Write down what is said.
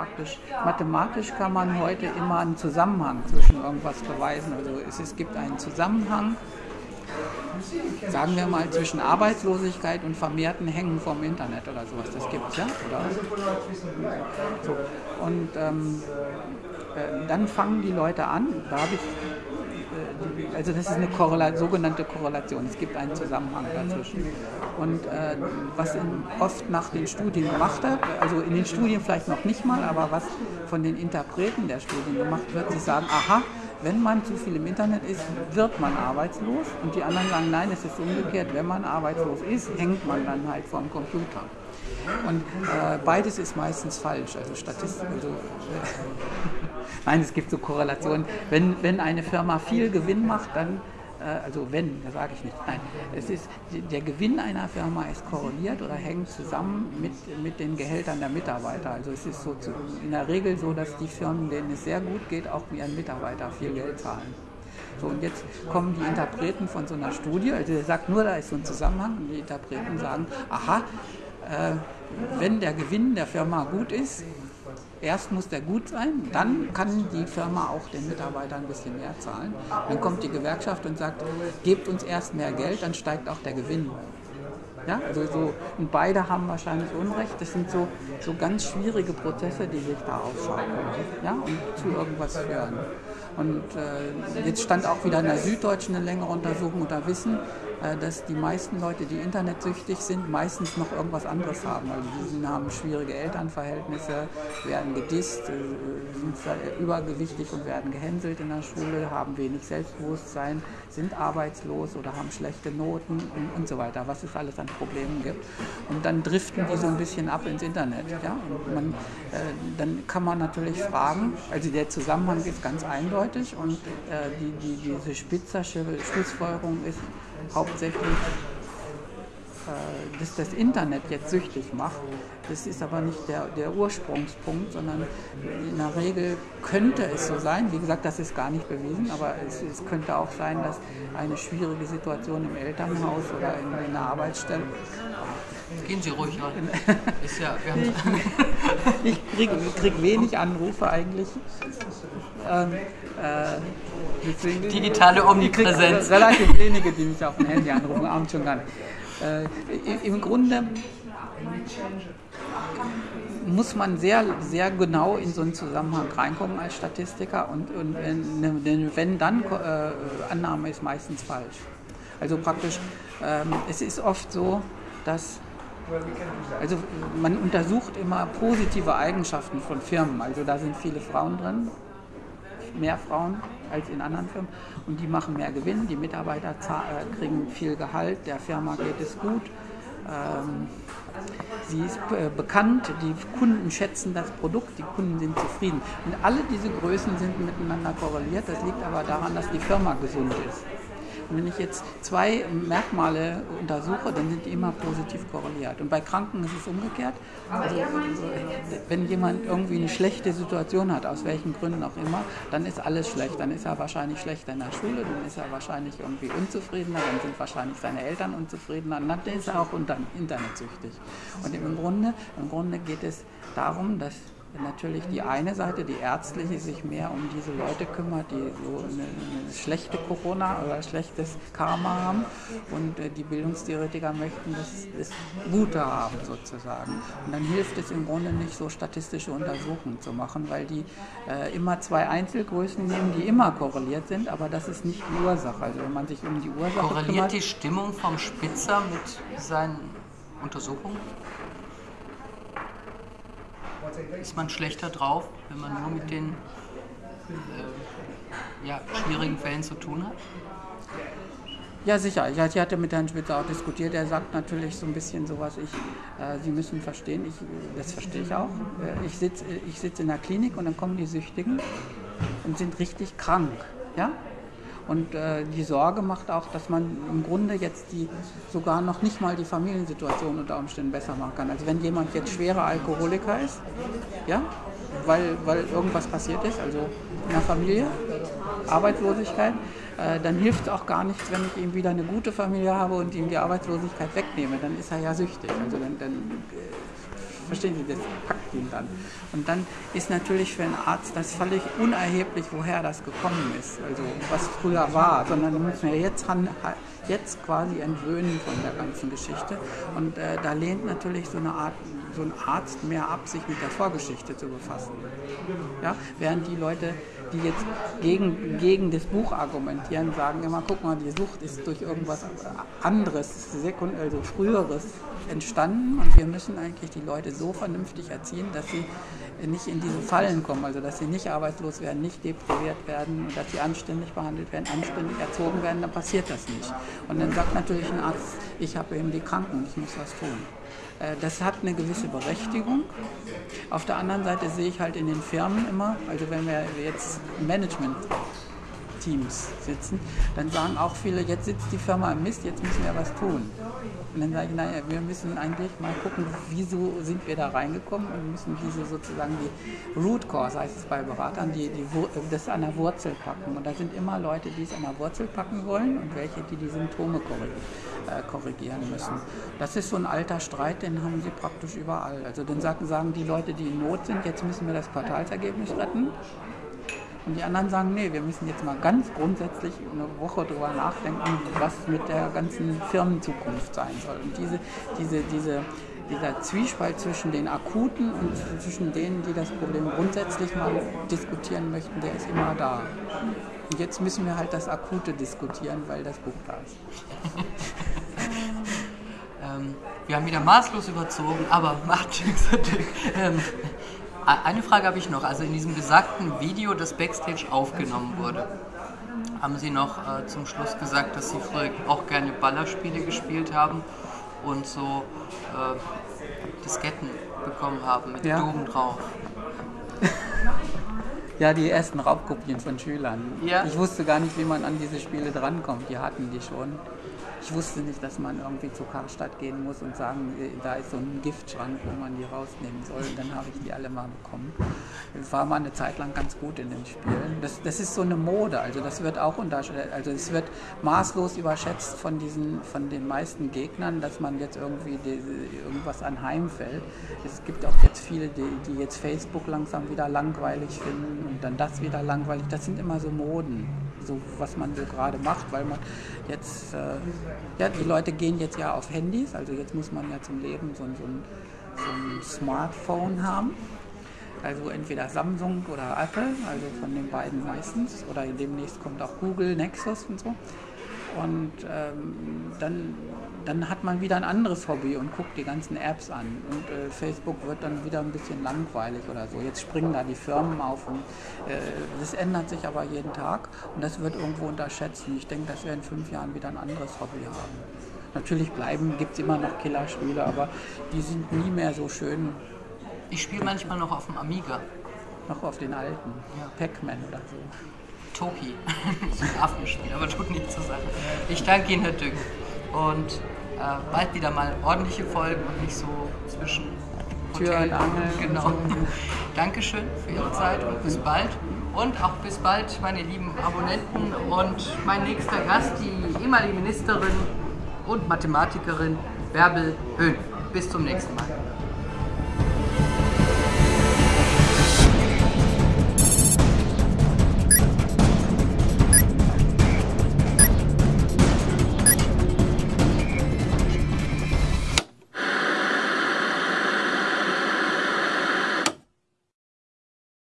praktisch mathematisch kann man heute immer einen Zusammenhang zwischen irgendwas beweisen. Also es, es gibt einen Zusammenhang, sagen wir mal, zwischen Arbeitslosigkeit und vermehrten Hängen vom Internet oder sowas. Das gibt es ja. Oder? So. Und ähm, äh, dann fangen die Leute an, da habe ich also das ist eine Korrela sogenannte Korrelation. Es gibt einen Zusammenhang dazwischen. Und äh, was in, oft nach den Studien gemacht wird, also in den Studien vielleicht noch nicht mal, aber was von den Interpreten der Studien gemacht wird, sie sagen, aha, wenn man zu viel im Internet ist, wird man arbeitslos. Und die anderen sagen, nein, es ist umgekehrt, wenn man arbeitslos ist, hängt man dann halt vom Computer. Und äh, beides ist meistens falsch. Also Statistik, also, nein, es gibt so Korrelationen. Wenn, wenn eine Firma viel Gewinn macht, dann äh, also wenn, das sage ich nicht. Nein, es ist, der Gewinn einer Firma ist korreliert oder hängt zusammen mit, mit den Gehältern der Mitarbeiter. Also es ist so zu, in der Regel so, dass die Firmen, denen es sehr gut geht, auch ihren Mitarbeitern viel Geld zahlen. So, und jetzt kommen die Interpreten von so einer Studie, also der sagt nur, da ist so ein Zusammenhang, und die Interpreten sagen, aha, äh, wenn der Gewinn der Firma gut ist, erst muss der gut sein, dann kann die Firma auch den Mitarbeitern ein bisschen mehr zahlen. Dann kommt die Gewerkschaft und sagt, gebt uns erst mehr Geld, dann steigt auch der Gewinn. Ja, also so, und beide haben wahrscheinlich Unrecht. Das sind so, so ganz schwierige Prozesse, die sich da aufschaukeln ja, und zu irgendwas führen. Und äh, jetzt stand auch wieder in der Süddeutschen eine längere Untersuchung da wissen, dass die meisten Leute, die internetsüchtig sind, meistens noch irgendwas anderes haben. Also die haben schwierige Elternverhältnisse, werden gedisst, äh, sind übergewichtig und werden gehänselt in der Schule, haben wenig Selbstbewusstsein, sind arbeitslos oder haben schlechte Noten und, und so weiter, was es alles an Problemen gibt. Und dann driften die so ein bisschen ab ins Internet. Ja? Und man, äh, dann kann man natürlich fragen, also der Zusammenhang ist ganz eindeutig und äh, die, die, diese spitzersche Schlussfolgerung ist, hauptsächlich, äh, dass das Internet jetzt süchtig macht. Das ist aber nicht der, der Ursprungspunkt, sondern in der Regel könnte es so sein. Wie gesagt, das ist gar nicht bewiesen, aber es, es könnte auch sein, dass eine schwierige Situation im Elternhaus oder in, in der Arbeitsstelle Gehen Sie ruhig ran. Ist ja, ich ich kriege krieg wenig Anrufe eigentlich. Ähm, äh, deswegen, Digitale Omnipräsenz. Relativ wenige, die mich auf dem Handy anrufen, abends schon gar nicht. Äh, Im Grunde muss man sehr, sehr genau in so einen Zusammenhang reinkommen als Statistiker und, und wenn, wenn dann äh, Annahme ist meistens falsch. Also praktisch, ähm, es ist oft so, dass also man untersucht immer positive Eigenschaften von Firmen. Also da sind viele Frauen drin, mehr Frauen als in anderen Firmen und die machen mehr Gewinn, die Mitarbeiter äh, kriegen viel Gehalt, der Firma geht es gut. Ähm, sie ist äh, bekannt, die Kunden schätzen das Produkt, die Kunden sind zufrieden. Und alle diese Größen sind miteinander korreliert. Das liegt aber daran, dass die Firma gesund ist. Wenn ich jetzt zwei Merkmale untersuche, dann sind die immer positiv korreliert. Und bei Kranken ist es umgekehrt. Also, wenn jemand irgendwie eine schlechte Situation hat, aus welchen Gründen auch immer, dann ist alles schlecht. Dann ist er wahrscheinlich schlechter in der Schule, dann ist er wahrscheinlich irgendwie unzufriedener, dann sind wahrscheinlich seine Eltern unzufriedener, dann ist er auch internetsüchtig. Und im Grunde, im Grunde geht es darum, dass natürlich die eine Seite, die ärztliche, sich mehr um diese Leute kümmert, die so eine, eine schlechte Corona oder schlechtes Karma haben und äh, die Bildungstheoretiker möchten das, das, Gute haben sozusagen. Und dann hilft es im Grunde nicht, so statistische Untersuchungen zu machen, weil die äh, immer zwei Einzelgrößen nehmen, die immer korreliert sind, aber das ist nicht die Ursache. Also wenn man sich um die Ursache Korreliert kümmert, die Stimmung vom Spitzer mit seinen Untersuchungen? Ist man schlechter drauf, wenn man nur mit den äh, ja, schwierigen Fällen zu tun hat? Ja, sicher. Ich, hatte mit Herrn Spitzer auch diskutiert. Er sagt natürlich so ein bisschen sowas, ich, äh, Sie müssen verstehen, ich, das verstehe ich auch. Äh, ich sitze ich sitz in der Klinik und dann kommen die Süchtigen und sind richtig krank. Ja? Und äh, die Sorge macht auch, dass man im Grunde jetzt die sogar noch nicht mal die Familiensituation unter Umständen besser machen kann. Also wenn jemand jetzt schwerer Alkoholiker ist, ja, weil, weil irgendwas passiert ist, also in der Familie, Arbeitslosigkeit, äh, dann hilft es auch gar nichts, wenn ich ihm wieder eine gute Familie habe und ihm die Arbeitslosigkeit wegnehme. Dann ist er ja süchtig. Also dann, dann äh, verstehen Sie, das packt ihn dann. Und dann ist natürlich für einen Arzt das völlig unerheblich, woher das gekommen ist, also was früher war, sondern musst mir jetzt, jetzt quasi entwöhnen von der ganzen Geschichte. Und äh, da lehnt natürlich so eine Art so ein Arzt mehr ab, sich mit der Vorgeschichte zu befassen. Ja? Während die Leute, die jetzt gegen, gegen das Buch argumentieren, sagen immer, guck mal, die Sucht ist durch irgendwas anderes, also früheres entstanden. Und wir müssen eigentlich die Leute so vernünftig erziehen, dass sie nicht in diese Fallen kommen, also dass sie nicht arbeitslos werden, nicht depriviert werden und dass sie anständig behandelt werden, anständig erzogen werden, dann passiert das nicht. Und dann sagt natürlich ein Arzt, ich habe eben die Kranken, ich muss was tun. Äh, das hat eine gewisse Berechtigung. Auf der anderen Seite sehe ich halt in den Firmen immer, also wenn wir jetzt Management Teams sitzen, dann sagen auch viele, jetzt sitzt die Firma im Mist, jetzt müssen wir was tun. Und dann sage ich, naja, wir müssen eigentlich mal gucken, wieso sind wir da reingekommen und müssen diese sozusagen die Root Cause, heißt es bei Beratern, die, die, das an der Wurzel packen. Und da sind immer Leute, die es an der Wurzel packen wollen und welche, die die Symptome äh, korrigieren müssen. Das ist so ein alter Streit, den haben sie praktisch überall. Also dann sagen, sagen die Leute, die in Not sind, jetzt müssen wir das Quartalsergebnis retten. Und die anderen sagen, nee, wir müssen jetzt mal ganz grundsätzlich eine Woche drüber nachdenken, was mit der ganzen Firmenzukunft sein soll. Und diese, diese, diese, dieser Zwiespalt zwischen den Akuten und zwischen denen, die das Problem grundsätzlich mal diskutieren möchten, der ist immer da. Und jetzt müssen wir halt das Akute diskutieren, weil das Buch da ist. ähm, wir haben wieder maßlos überzogen, aber macht nichts. ähm, eine Frage habe ich noch. Also in diesem besagten Video, das Backstage aufgenommen wurde, haben Sie noch äh, zum Schluss gesagt, dass Sie früher auch gerne Ballerspiele gespielt haben und so äh, Disketten bekommen haben mit ja. Doom drauf. Ja, die ersten Raubkopien von Schülern. Ja. Ich wusste gar nicht, wie man an diese Spiele drankommt. Die hatten die schon. Ich wusste nicht, dass man irgendwie zu Karstadt gehen muss und sagen, äh, da ist so ein Giftschrank, wo man die rausnehmen soll. Und dann habe ich die alle mal bekommen. Es war mal eine Zeit lang ganz gut in den Spielen. Das, das ist so eine Mode, also das wird auch unterschätzt, also es wird maßlos überschätzt von diesen, von den meisten Gegnern, dass man jetzt irgendwie die, irgendwas anheimfällt. Es gibt auch jetzt viele, die, die jetzt Facebook langsam wieder langweilig finden und dann das wieder langweilig. Das sind immer so Moden so was man so gerade macht, weil man jetzt, äh, ja, die Leute gehen jetzt ja auf Handys, also jetzt muss man ja zum Leben so, so, ein, so ein Smartphone haben. Also entweder Samsung oder Apple, also von den beiden meistens. Oder demnächst kommt auch Google, Nexus und so. Und ähm, dann, dann hat man wieder ein anderes Hobby und guckt die ganzen Apps an. Und äh, Facebook wird dann wieder ein bisschen langweilig oder so. Jetzt springen da die Firmen auf und äh, das ändert sich aber jeden Tag und das wird irgendwo unterschätzt. Und ich denke, dass wir in fünf Jahren wieder ein anderes Hobby haben. Natürlich bleiben, gibt es immer noch Killerspiele, aber die sind nie mehr so schön. Ich spiele manchmal noch auf dem Amiga. Noch auf den alten, ja. Pac-Man oder so. Toki. so ein Affenspiel, aber tut nichts zur Sache. Ich danke Ihnen, Herr Dück. Und äh, bald wieder mal ordentliche Folgen und nicht so zwischen Hotel und Angel. Genau. Dankeschön für Ihre Zeit und bis bald. Und auch bis bald, meine lieben Abonnenten. Und mein nächster Gast, die ehemalige Ministerin und Mathematikerin Bärbel Höhn. Bis zum nächsten Mal.